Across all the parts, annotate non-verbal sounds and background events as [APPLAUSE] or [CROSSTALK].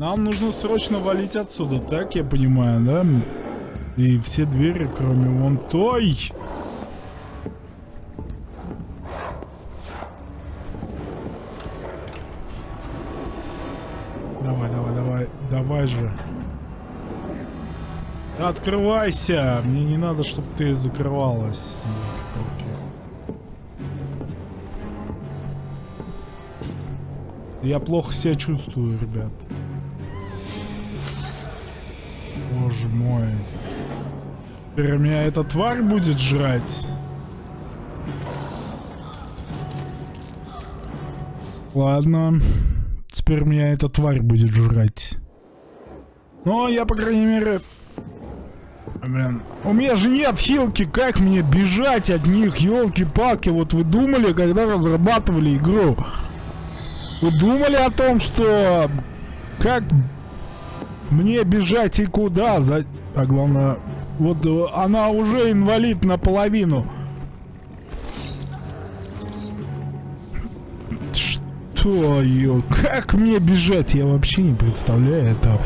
Нам нужно срочно валить отсюда, так я понимаю, да? И все двери, кроме вон той. Давай, давай, давай, давай же. Открывайся! Мне не надо, чтобы ты закрывалась. Я плохо себя чувствую, ребят. Боже мой. Теперь меня эта тварь будет жрать. Ладно. Теперь меня эта тварь будет жрать. Но я, по крайней мере... Блин. У меня же нет хилки, как мне бежать от них, елки-палки. Вот вы думали, когда разрабатывали игру? Вы думали о том, что... Как мне бежать и куда? За... А главное, вот э, она уже инвалид наполовину. Что ее? Как мне бежать? Я вообще не представляю этого.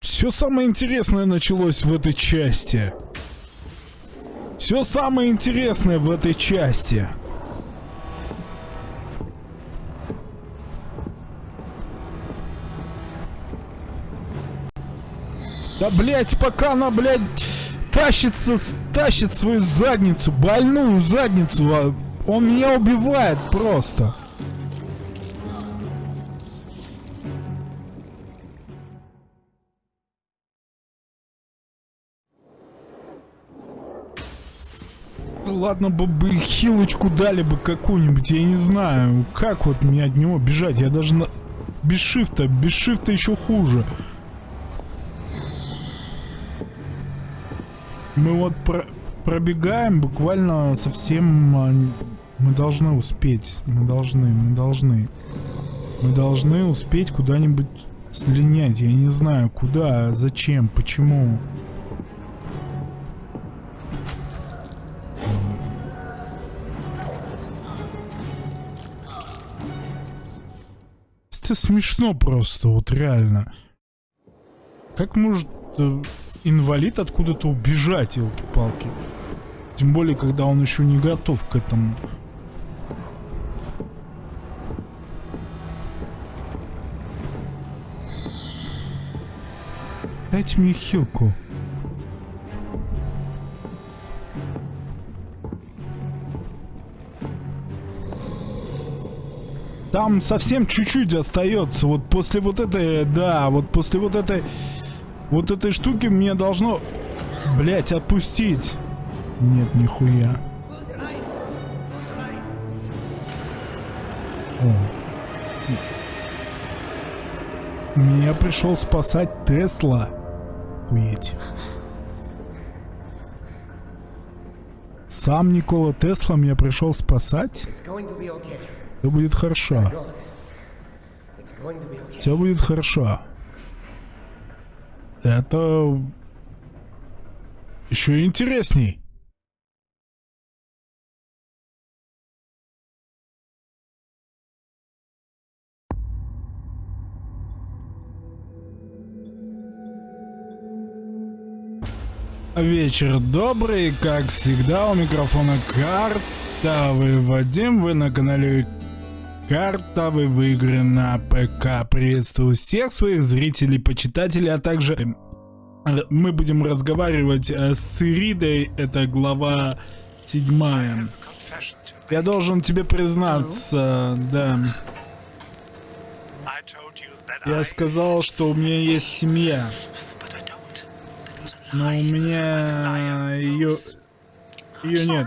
Все самое интересное началось в этой части. Все самое интересное в этой части. Да, блять, пока она, блядь, тащится, тащит свою задницу, больную задницу, а он меня убивает просто. ладно бы, бы хилочку дали бы какую-нибудь, я не знаю, как вот мне от него бежать, я даже на... без шифта, без шифта еще хуже. Мы вот про пробегаем буквально совсем... А, мы должны успеть. Мы должны, мы должны. Мы должны успеть куда-нибудь слинять. Я не знаю, куда, зачем, почему. Это смешно просто, вот реально. Как может э, инвалид откуда-то убежать, елки-палки. Тем более, когда он еще не готов к этому. Дайте мне хилку. Там совсем чуть-чуть остается. Вот после вот этой, да, вот после вот этой вот этой штуки мне должно, блять, отпустить. Нет, нихуя. О. Меня пришел спасать Тесла. Уедь. Сам Никола Тесла меня пришел спасать? Все будет хорошо. Все будет хорошо. Это еще интересней. Вечер добрый, как всегда, у микрофона карта. Вы Вадим, вы на канале Картовые игры на ПК. Приветствую всех своих зрителей, почитателей, а также э, мы будем разговаривать э, с Иридой, это глава седьмая. Я должен тебе признаться, да. Я сказал, что у меня есть семья. Но у меня ее... Ее нет.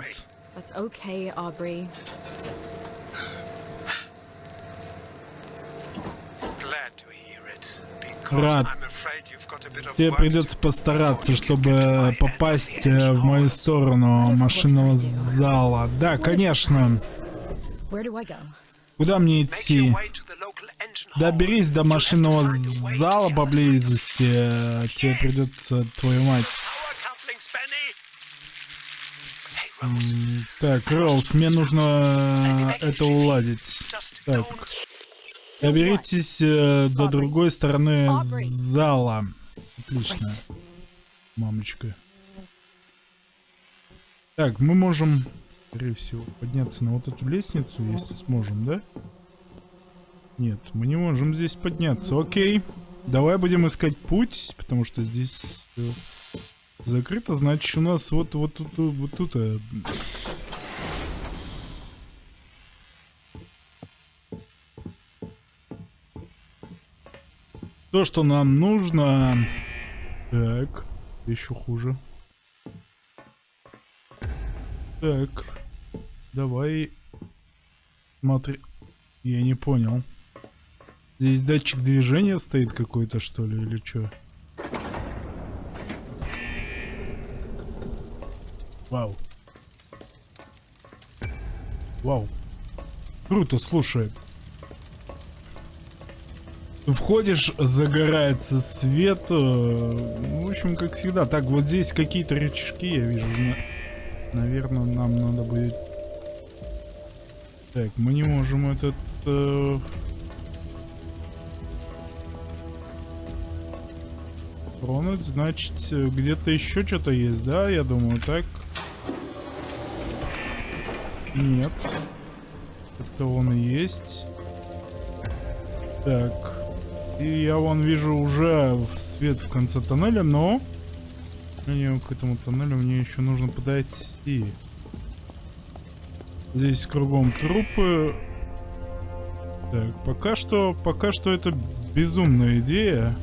Рад. Тебе придется постараться, чтобы попасть э, в мою сторону машинного зала. Да, конечно. Куда мне идти? Доберись до машинного зала поблизости. Тебе придется, твою мать. Так, Роуз, мне нужно это уладить. Так, доберитесь э, до другой стороны зала. Отлично. Мамочка. Так, мы можем, скорее всего, подняться на вот эту лестницу, если сможем, да? Нет, мы не можем здесь подняться. Окей. Давай будем искать путь, потому что здесь э, закрыто. Значит, у нас вот, вот тут, вот тут. То, что нам нужно... Так, еще хуже. Так, давай... Смотри... Я не понял. Здесь датчик движения стоит какой-то, что ли, или что? Вау. Вау. Круто, слушай. Входишь, загорается свет. э, В общем, как всегда. Так, вот здесь какие-то рычажки я вижу. Наверное, нам надо будет... Так, мы не можем этот... э, Тронуть, значит, где-то еще что-то есть, да? Я думаю, так. Нет. Это он и есть. Так. И я вон вижу уже свет в конце тоннеля, но... Мне к этому тоннелю мне еще нужно подойти. Здесь кругом трупы. Так, пока что, пока что это безумная идея.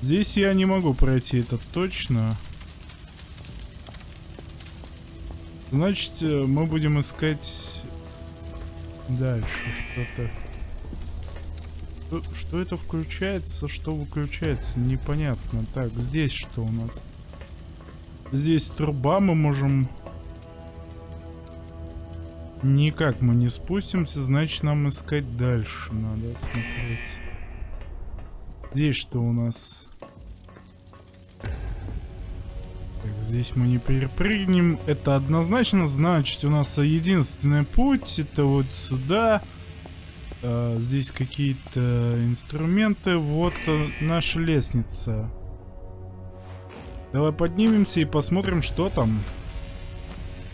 Здесь я не могу пройти это точно. Значит, э, мы будем искать дальше что-то. Что, что это включается, что выключается, непонятно. Так, здесь что у нас? Здесь труба, мы можем... Никак мы не спустимся, значит нам искать дальше надо смотреть. Здесь что у нас? Так, здесь мы не перепрыгнем. Это однозначно значит у нас единственный путь. Это вот сюда. А, здесь какие-то инструменты. Вот э, наша лестница. Давай поднимемся и посмотрим, что там.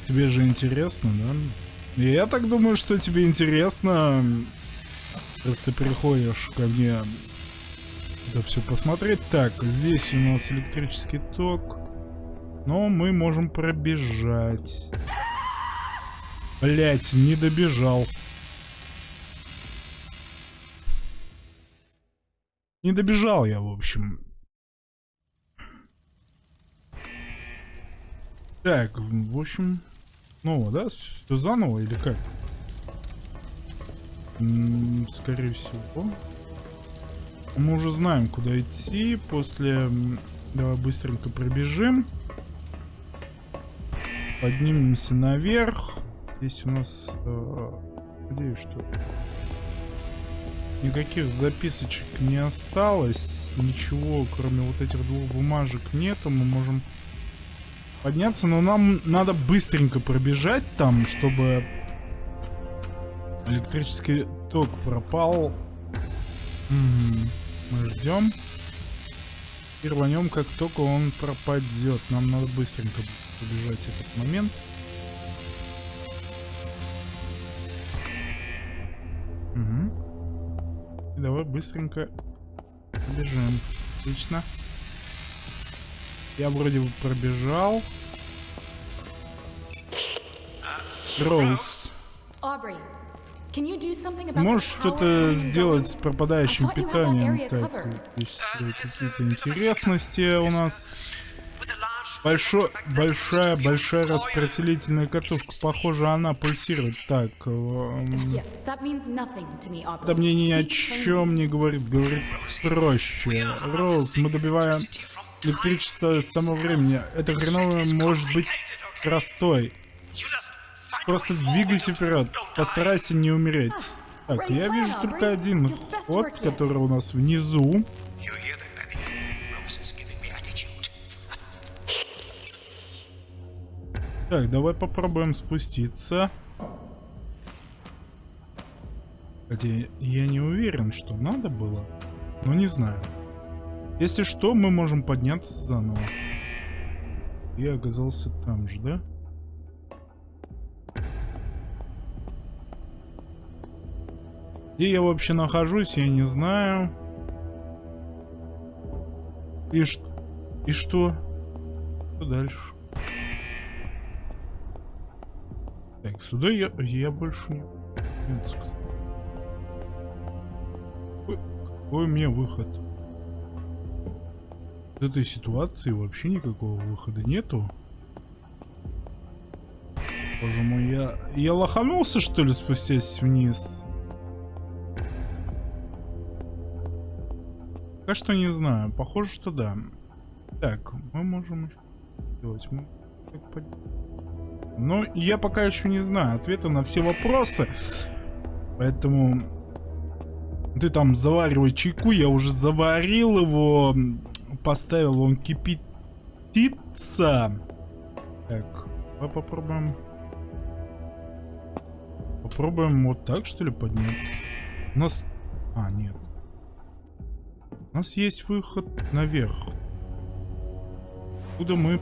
Тебе же интересно, да? Я так думаю, что тебе интересно. Раз ты приходишь ко мне это все посмотреть. Так, здесь у нас электрический ток. Но мы можем пробежать. Блять, не добежал. Не добежал я, в общем. Так, в общем... Снова, да? Все заново или как? М, скорее всего. Мы уже знаем, куда идти. После... м, Давай быстренько пробежим. Поднимемся наверх. Здесь у нас... э, где что? Никаких записочек не осталось. Ничего, кроме вот этих двух бумажек нету. Мы можем подняться, но нам надо быстренько пробежать там, чтобы электрический ток пропал. Мы ждем. И рванем, как только он пропадет. Нам надо быстренько побежать этот момент. Давай быстренько бежим. Отлично. Я вроде бы пробежал. Роуз. Можешь что-то сделать с пропадающим питанием? Так, э, какие-то интересности у нас. Большой, большая, большая распределительная катушка. Похоже, она пульсирует. Так, эм, это мне ни о чем не говорит. Говорит проще. Роуз, мы добиваем электричество с самого времени. Это хреново может быть простой. Просто двигайся вперед. Постарайся не умереть. Так, я вижу только один ход, который у нас внизу. Так, давай попробуем спуститься. Хотя я не уверен, что надо было. Но не знаю. Если что, мы можем подняться заново. Я оказался там же, да? Где я вообще нахожусь, я не знаю. И, ш... и что? Что дальше? Так, сюда я, я больше не... Нет, какой у меня выход? В этой ситуации вообще никакого выхода нету. Боже мой, я... Я лоханулся, что ли, спустясь вниз? Пока что не знаю. Похоже, что да. Так, мы можем сделать. Мы... Но я пока еще не знаю ответа на все вопросы. Поэтому ты там заваривай чайку. Я уже заварил его. Поставил, он кипятится. Так, давай попробуем. Попробуем вот так, что ли, подняться. У нас... А, нет. У нас есть выход наверх. Куда мы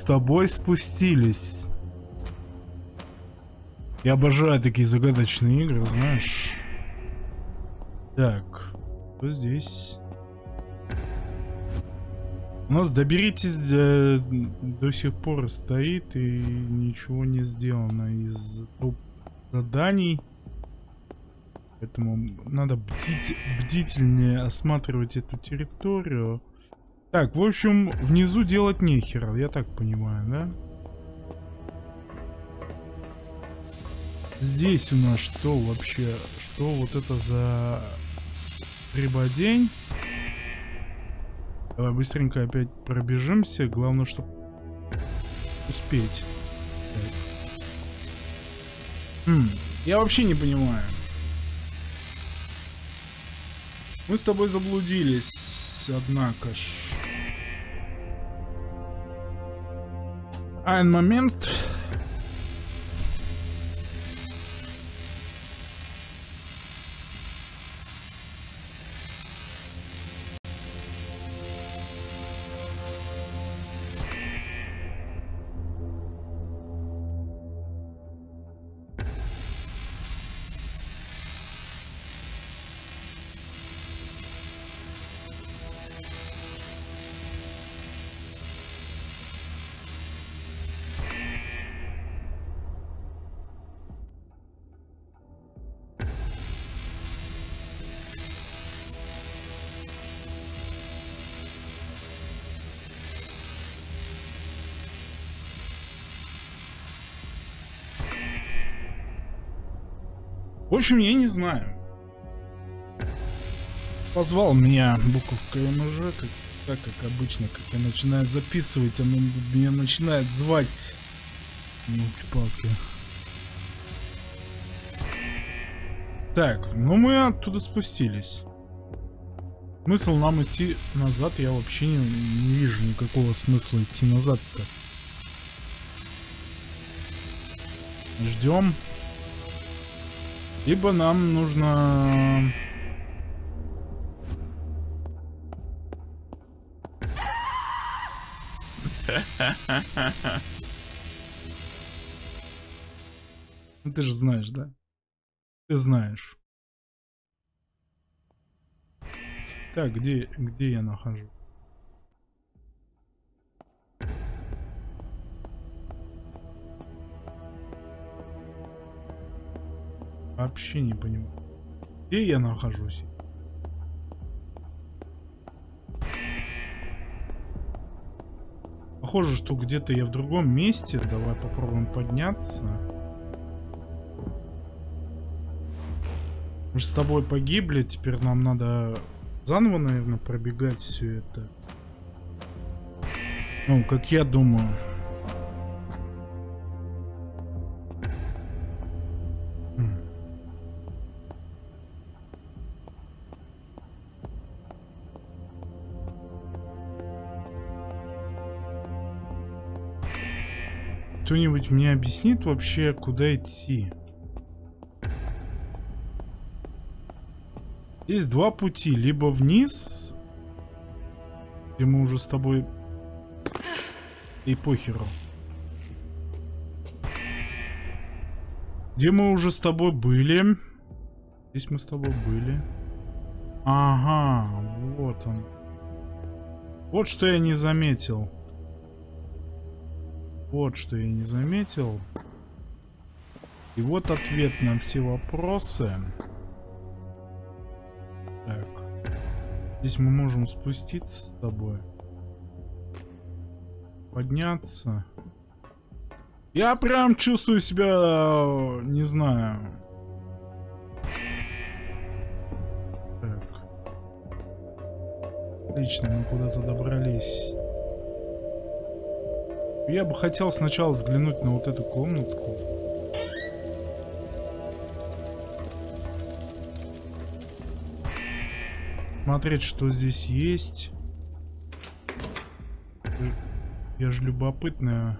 с тобой спустились. Я обожаю такие загадочные игры, знаешь. Так, что здесь? У нас доберитесь э, до сих пор стоит и ничего не сделано из заданий. Поэтому надо бдить, бдительнее осматривать эту территорию. Так, в общем, внизу делать нехера, я так понимаю, да? Здесь у нас что вообще? Что вот это за прибодень? Давай быстренько опять пробежимся. Главное, чтобы успеть. Хм, я вообще не понимаю. Мы с тобой заблудились, однако ж. Один момент. Общем, я не знаю. Позвал меня буковка МЖ, как, так как обычно, как я начинаю записывать, она меня начинает звать. Елки-палки. Так, ну мы оттуда спустились. Смысл нам идти назад, я вообще не, не вижу никакого смысла идти назад-то. Ждем. Либо нам нужно... Ну ты же знаешь, да? Ты знаешь. Так, где, где я нахожусь? Вообще не понимаю. Где я нахожусь? Похоже, что где-то я в другом месте. Давай попробуем подняться. Мы же с тобой погибли. Теперь нам надо заново, наверное, пробегать все это. Ну, как я думаю. Кто-нибудь мне объяснит вообще, куда идти? Есть два пути. Либо вниз, где мы уже с тобой... И похеру. Где мы уже с тобой были? Здесь мы с тобой были. Ага, вот он. Вот что я не заметил. Вот что я не заметил. И вот ответ на все вопросы. Так. Здесь мы можем спуститься с тобой. Подняться. Я прям чувствую себя, не знаю. Так. Отлично, мы куда-то добрались. Я бы хотел сначала взглянуть на вот эту комнатку. Смотреть, что здесь есть. Я же любопытная.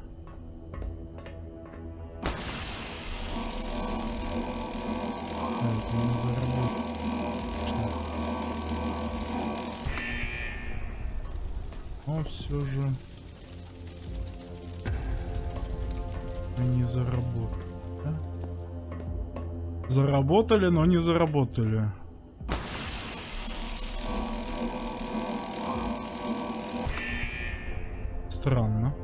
Но все же... не заработали. Да? Заработали, но не заработали. Странно.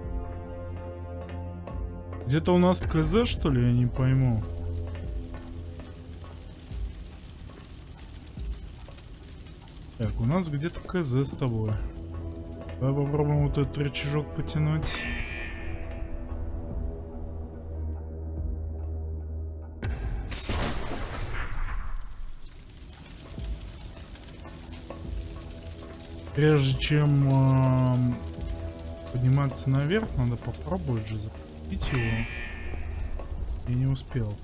Где-то у нас КЗ, что ли? Я не пойму. Так, у нас где-то КЗ с тобой. Давай попробуем вот этот рычажок потянуть. Прежде чем э, подниматься наверх, надо попробовать же запустить его. Я не успел.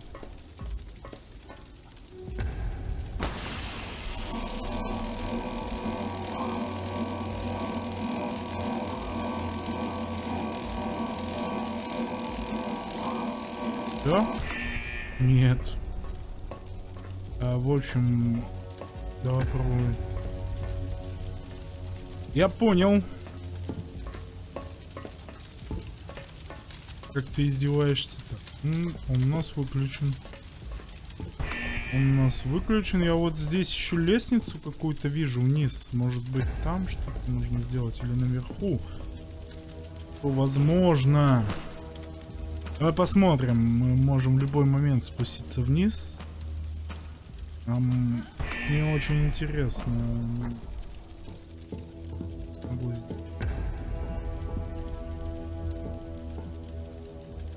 Да? Нет. А, в общем, давай пробуем. Я понял. Как ты издеваешься-то? Он у нас выключен. Он у нас выключен. Я вот здесь еще лестницу какую-то вижу вниз. Может быть там что-то нужно сделать или наверху. Возможно. Давай посмотрим. Мы можем в любой момент спуститься вниз. Нам не очень интересно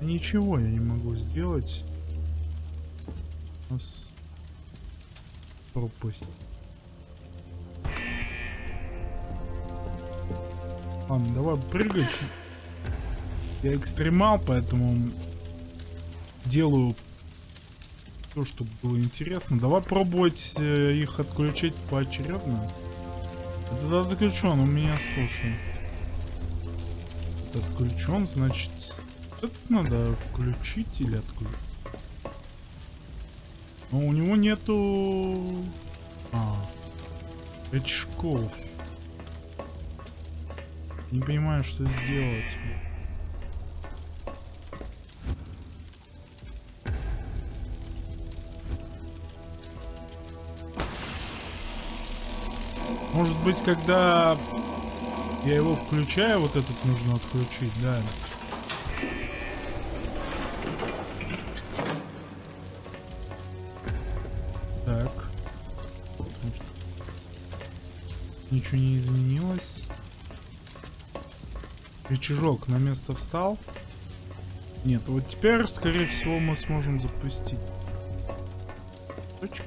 Ничего я не могу сделать. Нас пропустить. Ладно, давай прыгать. Я экстремал, поэтому делаю то, чтобы было интересно. Давай пробовать э, их отключить поочередно. Это отключен, у меня слушай. Отключен, значит это надо включить или отключить? Но у него нету... А, очков. Не понимаю, что сделать. Может быть, когда я его включаю, вот этот нужно отключить, да. Ничего не изменилось. Рычажок на место встал. Нет, вот теперь, скорее всего, мы сможем запустить. Точка.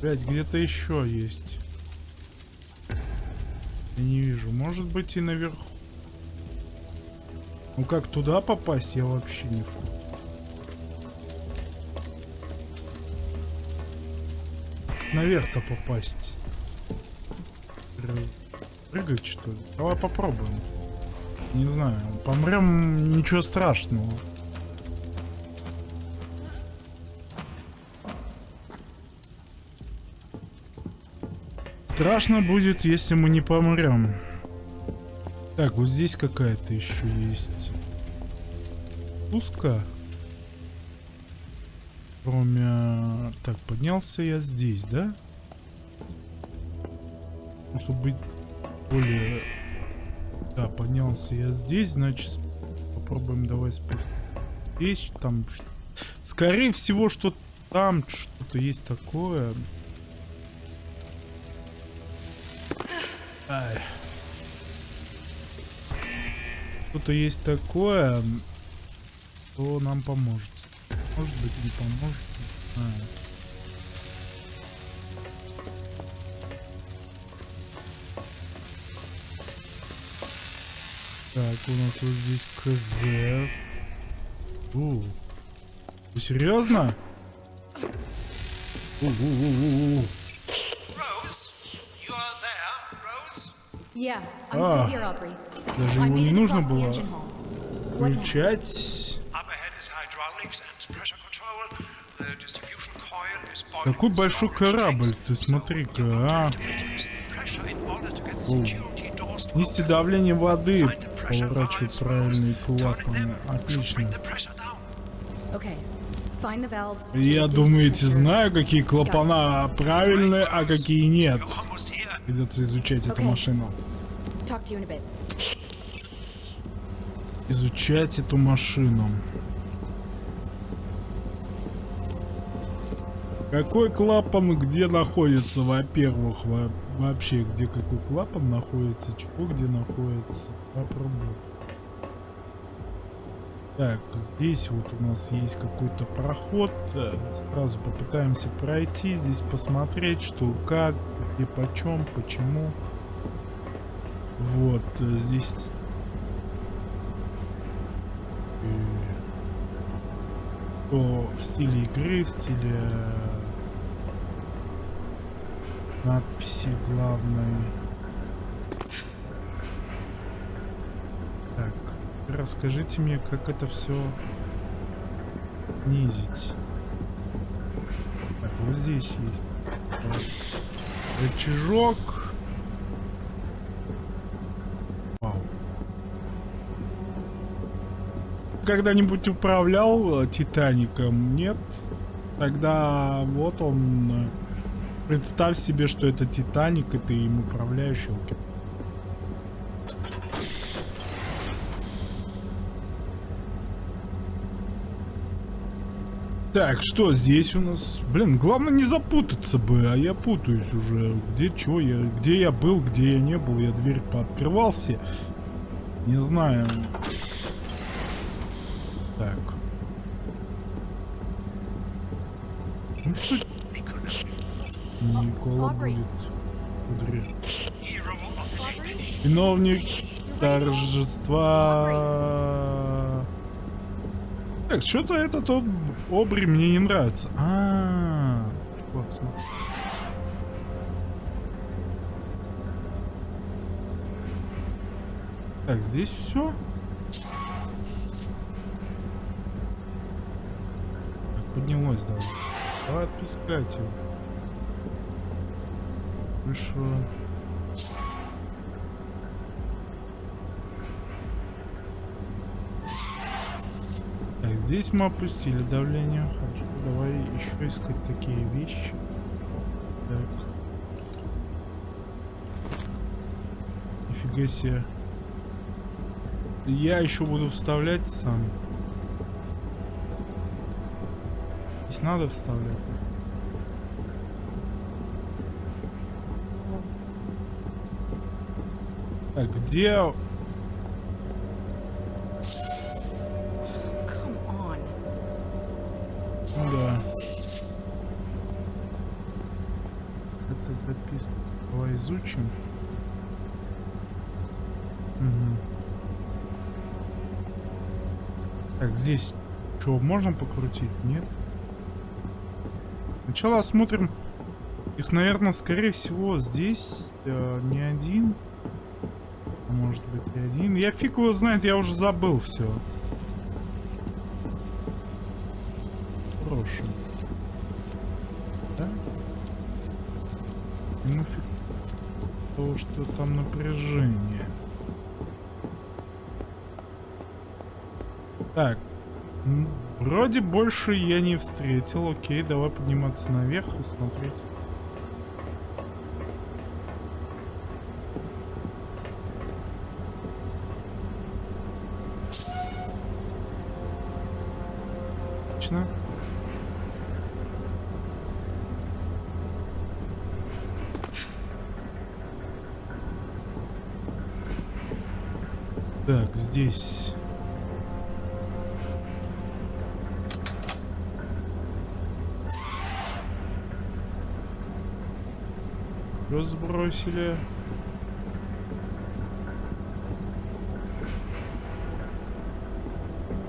Опять где-то еще есть. Я не вижу. Может быть и наверху. Ну как туда попасть, я вообще не вижу. Наверх-то попасть. Прыгать что ли? Давай попробуем. Не знаю, помрем ничего страшного. Страшно будет, если мы не помрем. Так, вот здесь какая-то еще есть. Пуска. Кроме... Так, поднялся я здесь, да? Чтобы быть более... Да, поднялся я здесь, значит, попробуем давай здесь, там... Скорее всего, что там что-то есть такое. Что-то есть такое, что нам поможет. Может быть, не поможет. Знаю. Так, у нас вот здесь КЗ. У. Вы серьезно? У -у -у Yeah, I'm pressure control. The distribution coil is boiling Какой большой корабль, ты смотри-ка, а. have to reduce the pressure in order to get the security doors to Нести open. давление воды, Find the pressure поворачивать правильные клапаны. Отлично. Я reduce думаете, pressure. знаю, какие клапана правильные, а какие нет. Придется изучать эту машину. Изучать эту машину. Какой клапан где находится, во-первых, во- вообще, где какой клапан находится, чего где находится, попробую. Так, здесь вот у нас есть какой-то проход, сразу попытаемся пройти, здесь посмотреть, что как, где почем, почему. Вот, э, здесь то в стиле игры, в стиле э, надписи главной. Так, расскажите мне, как это все снизить. Так, вот здесь есть э, рычажок. Вау. Когда-нибудь управлял э, Титаником? Нет? Тогда вот он. э, Представь себе, что это Титаник, и ты им управляешь. Так, что здесь у нас? Блин, главное не запутаться бы, а я путаюсь уже. Где чего я, где я был, где я не был. Я дверь пооткрывал все. Не знаю. Так. Ну что Никола будет. Day. Виновник торжества. Так, что-то этот об... обри мне не нравится. А, -а, -а. смотри. Так, здесь все. Давай отпускать его. Хорошо. Так, здесь мы опустили давление. Хорошо, давай еще искать такие вещи. Так. Нифига себе. Я еще буду вставлять сам. Здесь надо вставлять. Так, где... Ну да. Это записка. Давай изучим. Мгм. Так, здесь что, можно покрутить? Нет? Сначала осмотрим Их, наверное, скорее всего, здесь э, не один. Может быть и один. Я фиг его знает, я уже забыл все. Хороший. Да? Ну фиг того, что там напряжение. Так. м, Вроде больше я не встретил. Окей, давай подниматься наверх и смотреть. Отлично. Так, здесь... Что сбросили?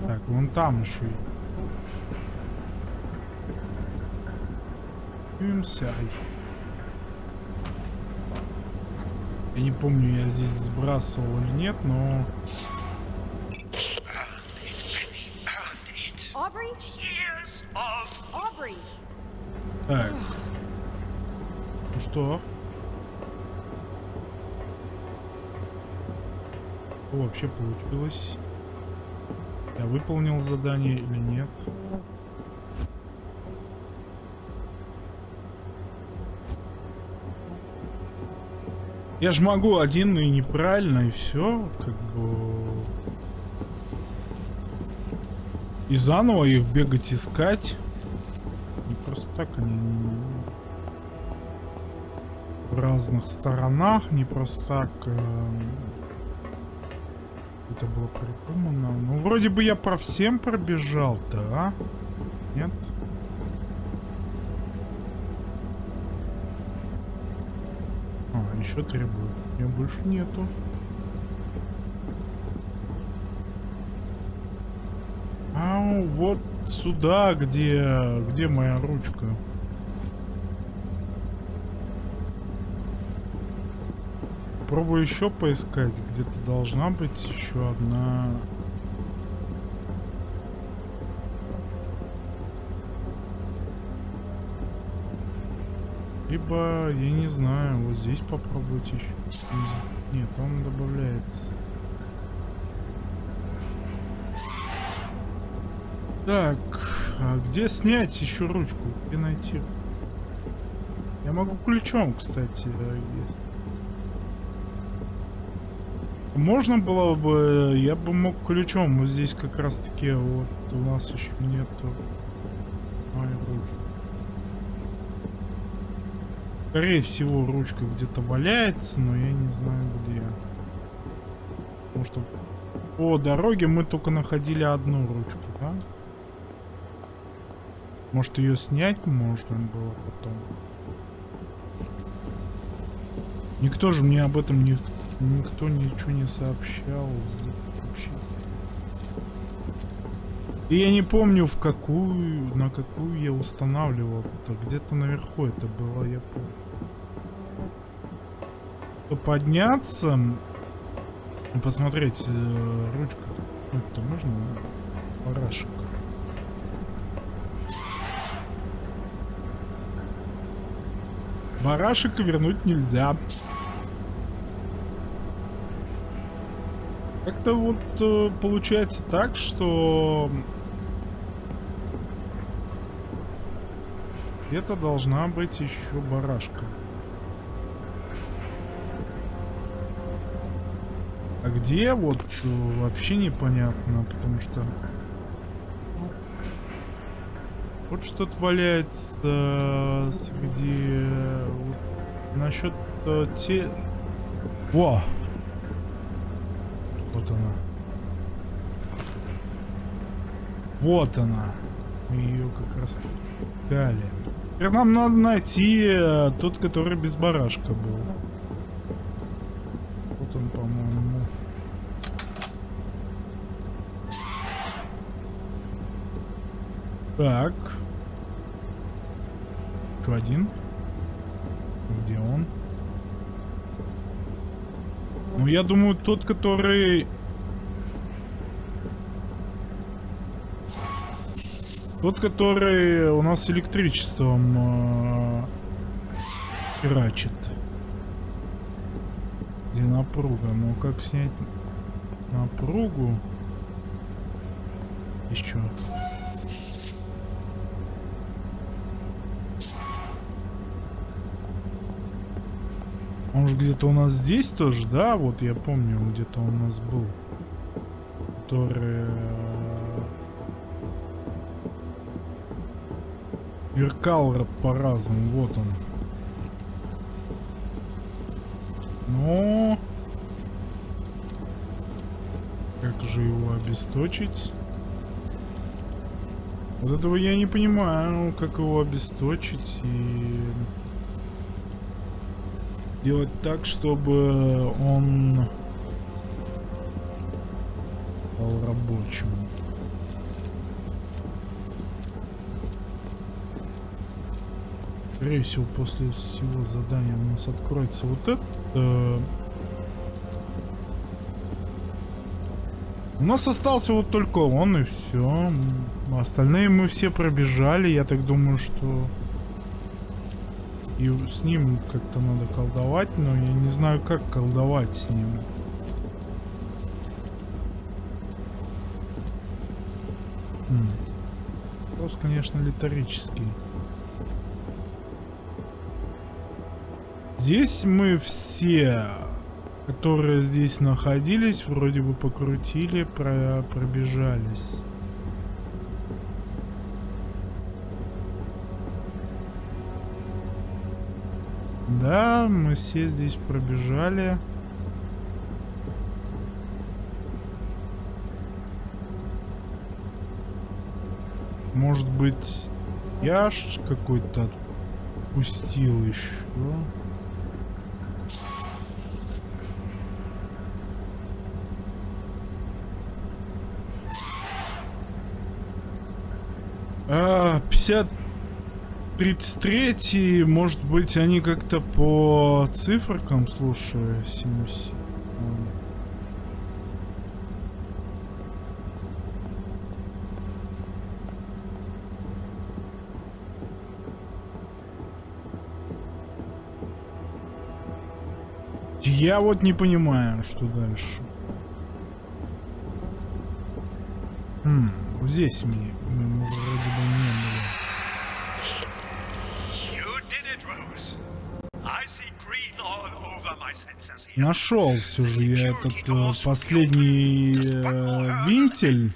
Так, вон там еще. Имсай. Я не помню, я здесь сбрасывал или нет, но... получилось? Я выполнил задание или нет? Я ж могу один и неправильно, и все, как бы... И заново их бегать искать. Не просто так они в разных сторонах, не просто так эм, это было придумано. Ну, вроде бы я про всем пробежал, да? Нет? А, еще требует. Ее больше нету. Ау, вот сюда, где, где моя ручка. Попробую еще поискать. Где-то должна быть еще одна. Либо, я не знаю, вот здесь попробуйте еще. Нет, он добавляется. Так, а где снять еще ручку? Где найти? Я могу ключом, кстати, э, есть. Можно было бы, я бы мог ключом, вот здесь как раз таки вот у нас еще нету моей ручки. Скорее всего ручка где-то валяется, но я не знаю где. Потому что по дороге мы только находили одну ручку, да? Может ее снять можно было потом. Никто же мне об этом не Никто ничего не сообщал. Вообще. И я не помню в какую, на какую я устанавливал. Где-то наверху это было, я помню. То подняться, посмотреть э, ручка. Ну, это можно? Парашек. Барашек вернуть нельзя. Как-то вот э, получается так, что где-то должна быть еще барашка. А где вот э, вообще непонятно, потому что вот что-то валяется среди э, вот, насчет те. Во! Вот она. Вот она. Ее как раз дали. Теперь нам надо найти э, тот, который без барашка был. Вот он, по-моему. Так. Еще один. Где он? Ну, я думаю, тот, который... Тот, который у нас электричеством э, херачит. Где напруга? Ну, как снять напругу? Еще. Он же где-то у нас здесь тоже, да? Вот я помню, где-то у нас был. Который... э, Веркал ра- по-разному. Вот он. Но... Как же его обесточить? Вот этого я не понимаю, как его обесточить и делать так, чтобы он стал рабочим. Скорее всего, после всего задания у нас откроется вот это. У нас остался вот только он и все. Остальные мы все пробежали. Я так думаю, что и с ним как-то надо колдовать, но я не знаю, как колдовать с ним. Хм. Вопрос, конечно, литорический. Здесь мы все, которые здесь находились, вроде бы покрутили, про пробежались. Да, мы все здесь пробежали. Может быть, я какой-то отпустил еще. А, 50 33 может быть, они как-то по циферкам, слушай, 70. Я вот не понимаю, что дальше. Хм, вот здесь мне, Нашел все же я этот э, последний э, винтель.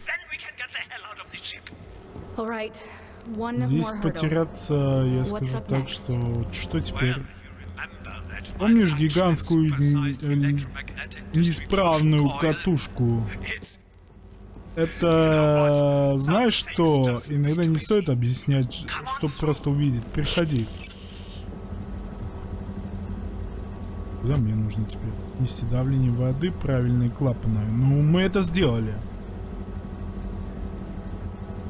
Здесь потеряться, я скажу так, что вот что теперь? Помнишь гигантскую неисправную катушку? Это, знаешь что, иногда не стоит объяснять, чтобы просто увидеть. Переходи. Куда мне нужно теперь? Нести давление воды, правильные клапаны. Ну, мы это сделали.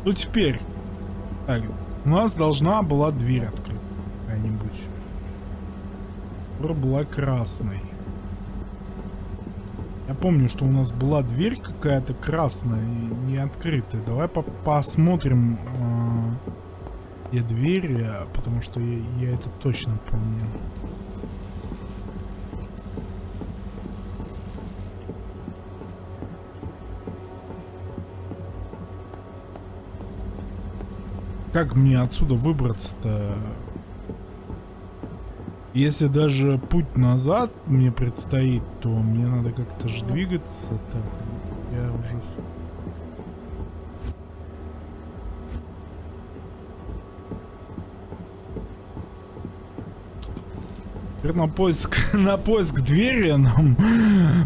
Ну, теперь. Так, у нас должна была дверь открыта. Какая-нибудь. Которая была красной. Я помню, что у нас была дверь какая-то красная и не открытая. Давай по посмотрим, э, где двери, потому что я, я это точно помню. Как мне отсюда выбраться-то? Если даже путь назад мне предстоит, то мне надо как-то же двигаться. Так, я уже... Теперь на поиск, [LAUGHS] на поиск двери нам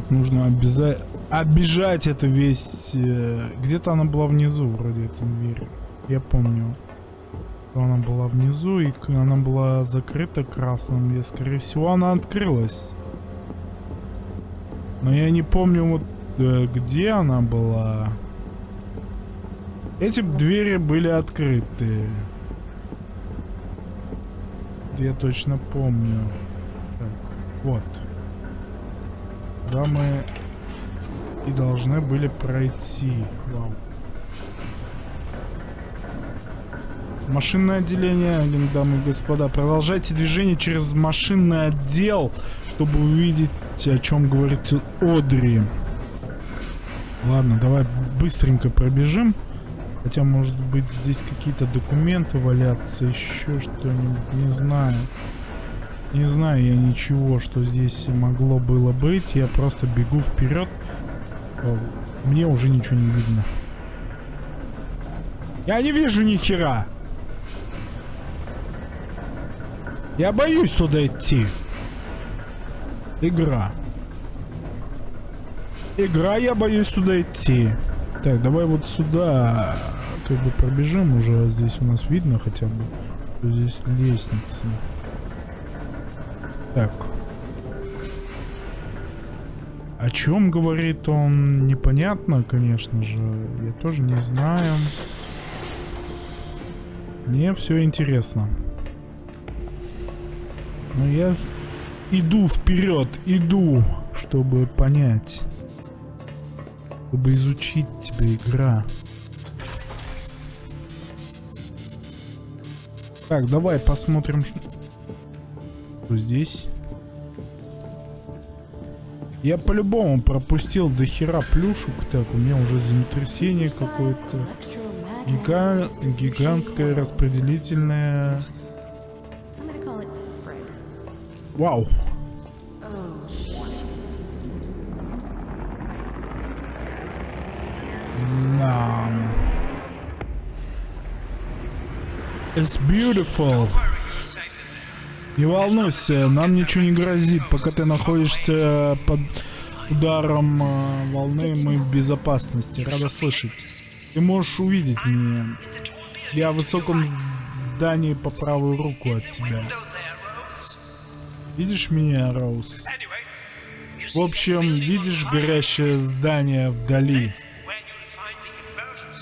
нужно обяза- обижать это весь... э, Где-то она была внизу, вроде, эта дверь. Я помню что она была внизу, и она была закрыта красным, и, скорее всего, она открылась. Но я не помню, вот э, где она была. Эти двери были открыты. Я точно помню. Вот. Да мы и должны были пройти. Вау. Машинное отделение, дамы и господа. Продолжайте движение через машинный отдел, чтобы увидеть, о чем говорит Одри. Ладно, давай быстренько пробежим. Хотя, может быть, здесь какие-то документы валятся, еще что-нибудь, не знаю. Не знаю я ничего, что здесь могло было быть. Я просто бегу вперед. Мне уже ничего не видно. Я не вижу ни хера. Я боюсь туда идти. Игра. Игра, я боюсь туда идти. Так, давай вот сюда как бы пробежим уже. Здесь у нас видно хотя бы. Здесь лестница. Так. О чем говорит он, непонятно, конечно же. Я тоже не знаю. Мне все интересно. Но я иду вперед, иду, чтобы понять. Чтобы изучить тебя, игра. Так, давай посмотрим, что здесь. Я по-любому пропустил до хера плюшек. Так, у меня уже землетрясение какое-то. Гига... Гигантское распределительное... Вау. Да. It's beautiful. Не волнуйся, нам ничего не грозит. Пока ты находишься под ударом э, волны, мы в безопасности. Рада слышать. Ты можешь увидеть меня. Я в высоком здании по правую руку от тебя. Видишь меня, Роуз? В общем, видишь горящее здание вдали?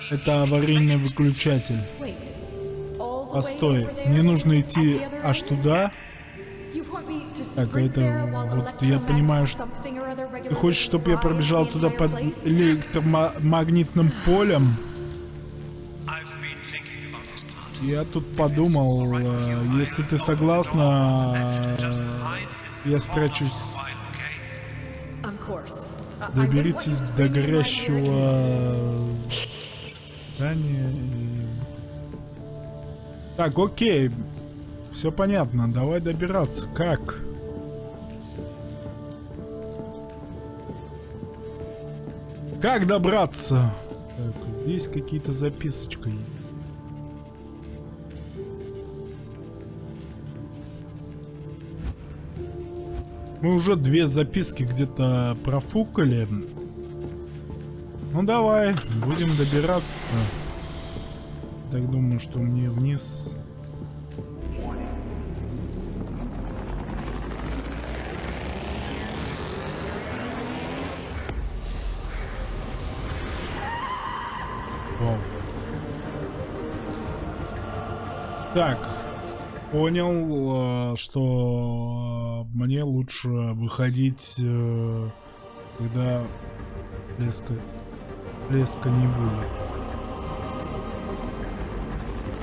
Это аварийный выключатель. Постой, мне нужно идти аж туда? Так, это вот я понимаю, что ты хочешь, чтобы я пробежал туда под электромагнитным полем? Я тут подумал, э, если ты согласна, я спрячусь. Доберитесь до горящего здания. Так, окей. Все понятно. Давай добираться. Как? Как добраться? Так, здесь какие-то записочки. Мы уже две записки где-то профукали. Ну давай, будем добираться. Так думаю, что мне вниз... Так, понял, э, что мне лучше выходить, э, когда блеска, блеска не будет.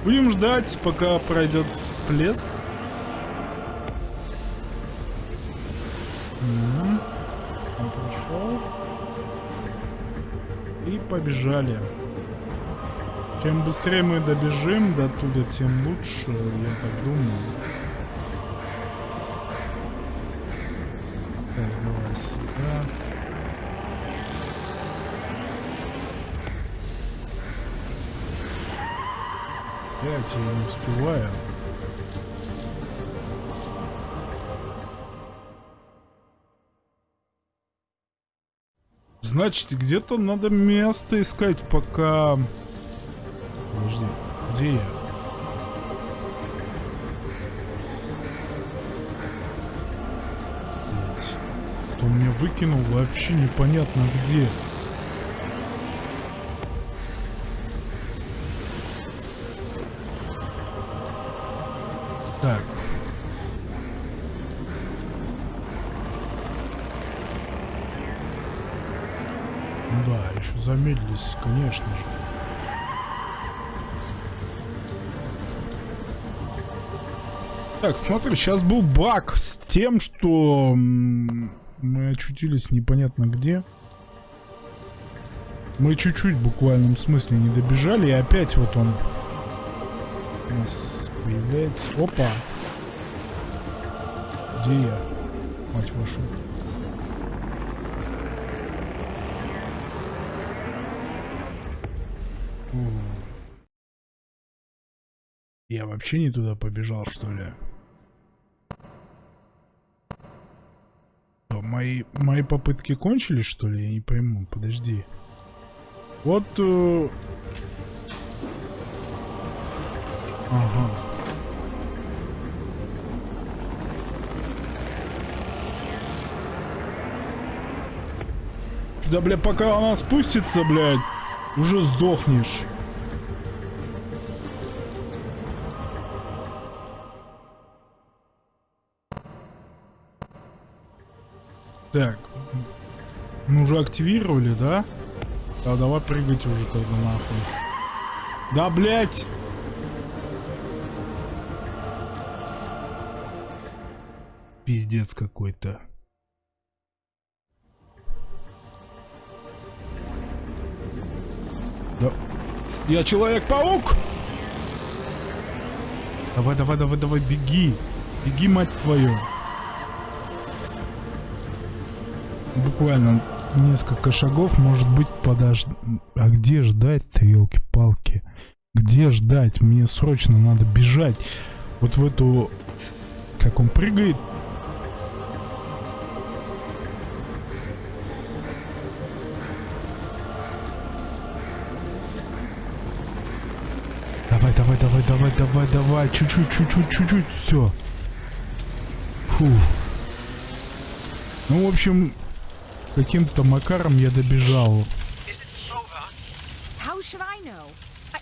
Будем ждать, пока пройдет всплеск. Он пришел. И побежали. Чем быстрее мы добежим до туда, тем лучше, я так думаю. Так, давай сюда. Опять я не успеваю. Значит, где-то надо место искать, пока где. Кто меня выкинул, вообще непонятно где. Так. Ну да, еще замедлились, конечно же. Так, смотри, сейчас был баг с тем, что мы очутились непонятно где. Мы чуть-чуть в буквальном смысле не добежали, и опять вот он у нас появляется. Опа! Где я? Мать вашу. Я вообще не туда побежал, что ли? Мои, мои попытки кончились, что ли? Я не пойму. Подожди. Вот... э, Ага. Да, бля, пока она спустится, блядь, уже сдохнешь. Так. Мы уже активировали, да? Да, давай прыгать уже тогда нахуй. Да, блядь! Пиздец какой-то. Да. Я Человек-паук! Давай, давай, давай, давай, беги. Беги, мать твою. Буквально несколько шагов, может быть, подож... А где ждать-то, елки-палки? Где ждать? Мне срочно надо бежать. Вот в эту... Как он прыгает? Давай, давай, давай, давай, давай, давай. Чуть-чуть, чуть-чуть, чуть-чуть. Все. Фу. Ну, в общем, каким-то макаром я добежал.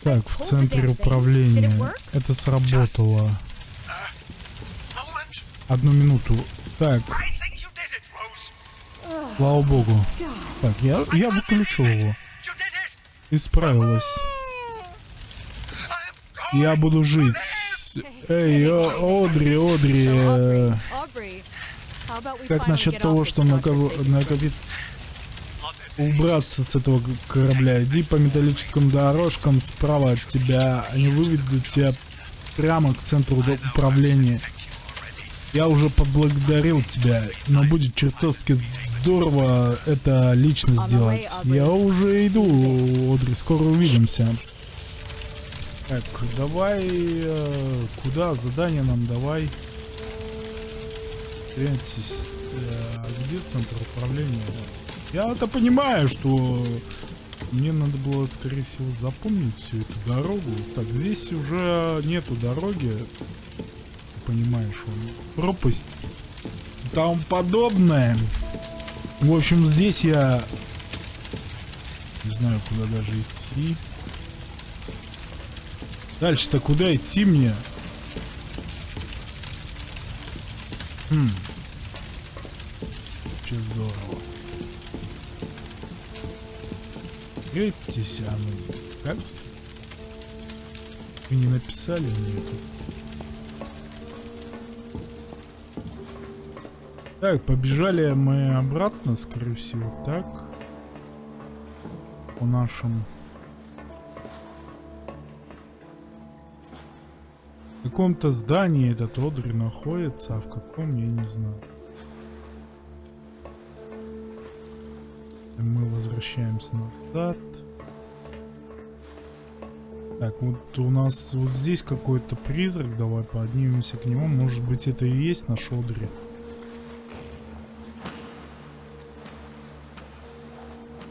Так, в центре управления. Это сработало. Moment. Одну минуту. Так, слава богу. Так, я, я выключил его. I am Я буду жить. Эй, О- Одри, Одри. Как насчет того, что накопить on it. убраться с этого корабля. Иди по металлическим дорожкам справа от тебя. Они выведут тебя прямо к центру управления. Я уже поблагодарил тебя, но будет чертовски здорово это лично сделать. Я уже иду, Одри, скоро увидимся. Так, давай... э, куда? Задание нам давай. Гляньтесь, э, где центр управления? Я это понимаю, что мне надо было, скорее всего, запомнить всю эту дорогу. Так, здесь уже нету дороги. Понимаешь, он пропасть. Тому подобное. В общем, здесь я не знаю, куда даже идти. Дальше-то куда идти мне? Хм. Вообще здорово. Грейтесь, а как? Вы не написали мне тут? Так, побежали мы обратно, скорее всего, так? По нашим... В каком-то здании этот Одри находится, а в каком я не знаю. Мы возвращаемся назад. Так, вот у нас вот здесь какой-то призрак. Давай поднимемся к нему. Может быть это и есть наш Одри.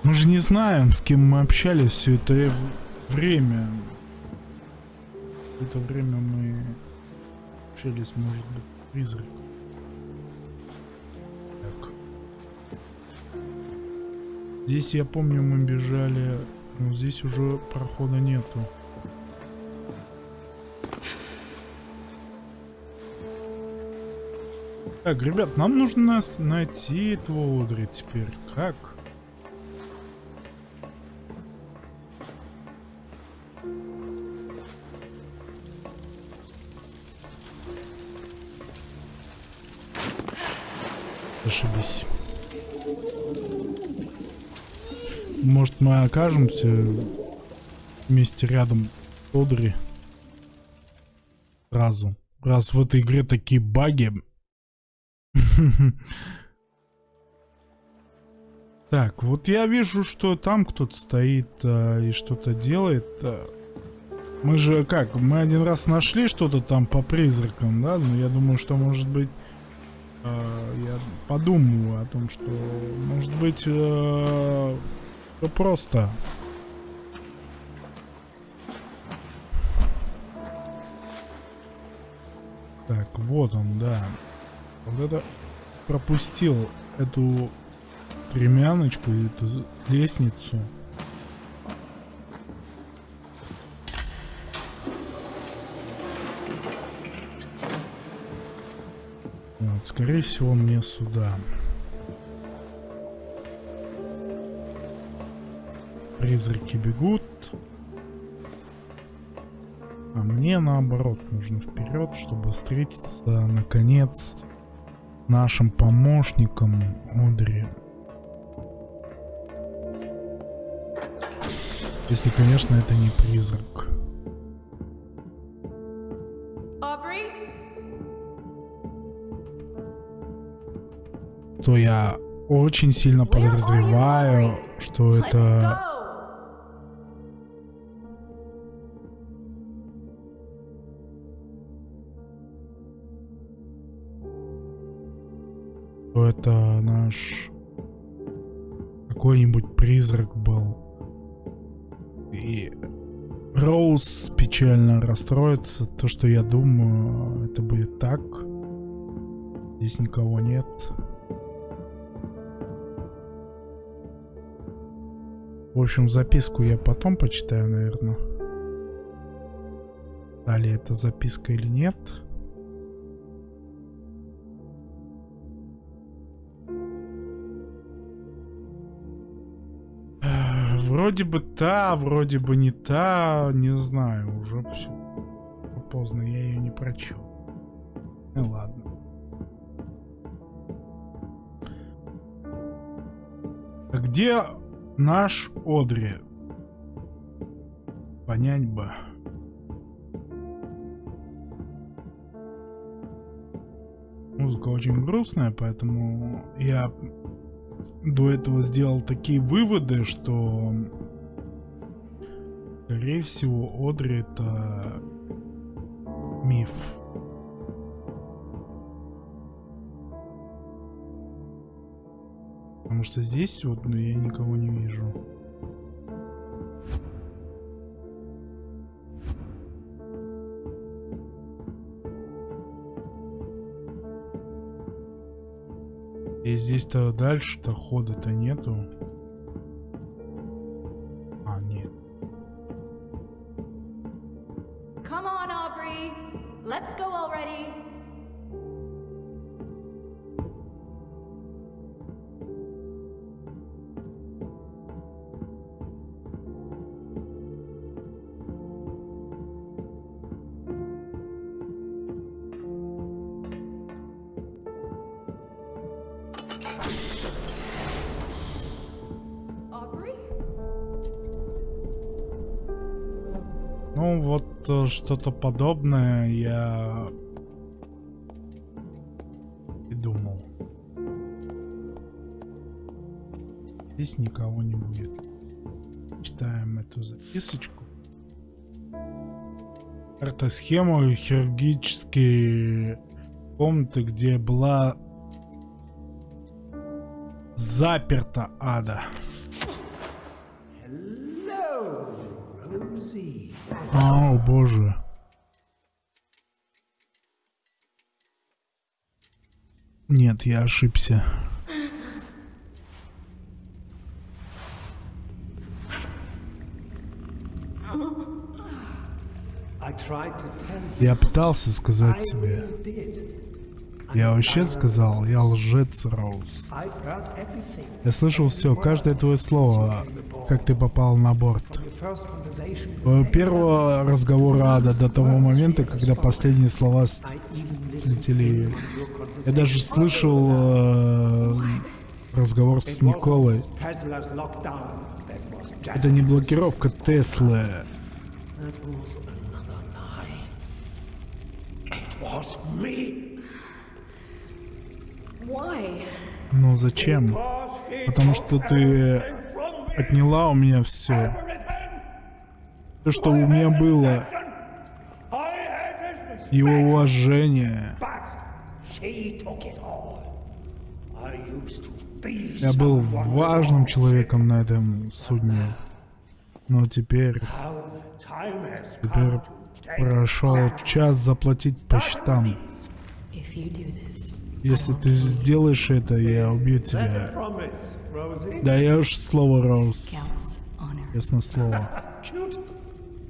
Мы же не знаем, с кем мы общались все это время. Это время мы общались, может быть, призрак. Так. Здесь, я помню, мы бежали, но здесь уже прохода нету. Так, ребят, нам нужно найти этого Одри теперь. Как? Ошибись. Может мы окажемся вместе рядом с Одри? Сразу. Раз в этой игре такие баги. [LAUGHS] Так, вот я вижу, что там кто-то стоит а, и что-то делает. а. Мы же как, мы один раз нашли что-то там по призракам, да? Но я думаю, что может быть... а, я подумаю о том, что может быть... всё просто. Так, вот он, да. Вот это пропустил эту стремяночку, эту лестницу. Скорее всего, мне сюда. Призраки бегут. А мне наоборот нужно вперед, чтобы встретиться наконец нашим помощником Одри. Если, конечно, это не призрак. То я очень сильно подозреваю, что это... что это наш какой-нибудь призрак был. И Роуз печально расстроится. То, что я думаю, это будет так. Здесь никого нет. В общем, записку я потом почитаю, наверное. Далее это записка или нет. Э, Вроде бы та, вроде бы не та, не знаю, уже все поздно, я ее не прочел. Ну ладно. А где наш Одри? Понять бы. Музыка очень грустная, поэтому я до этого сделал такие выводы, что скорее всего Одри это миф. Потому что здесь вот ну, я никого не вижу. И здесь-то дальше-то хода-то нету. А, нет. Come on, Aubrey. Let's go already. Э, что-то подобное я и думал. Здесь никого не будет. Читаем эту записочку. Карта схема хирургические комнаты, где была заперта ада. О, боже. Нет, я ошибся. Я пытался сказать тебе. Я вообще сказал, я лжец, Роуз. Я слышал все, каждое твое слово, как ты попал на борт. Твоего первого разговора ада до того момента, когда последние слова слетели. Я даже слышал э, разговор с Николой. Это не блокировка Теслы. Ну зачем? Потому что ты отняла у меня все. Что у меня было. Его уважение. Я был важным человеком на этом судне. Но теперь, теперь прошел час заплатить по счетам. Если ты сделаешь это, я убью тебя. promise, Rosie. Даешь слово, Роуз. Честное слово.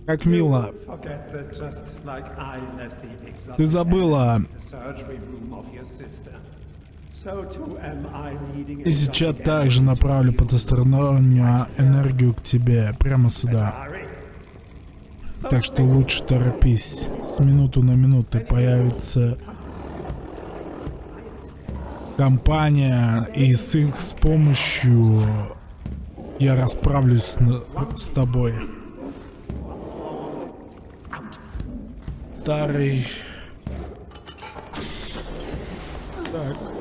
Как мило. Ты забыла. И сейчас также направлю потустороннюю энергию к тебе, прямо сюда. Так что лучше торопись. С минуту на минуту появится компания, и с их с помощью я расправлюсь с тобой. Старый. Так.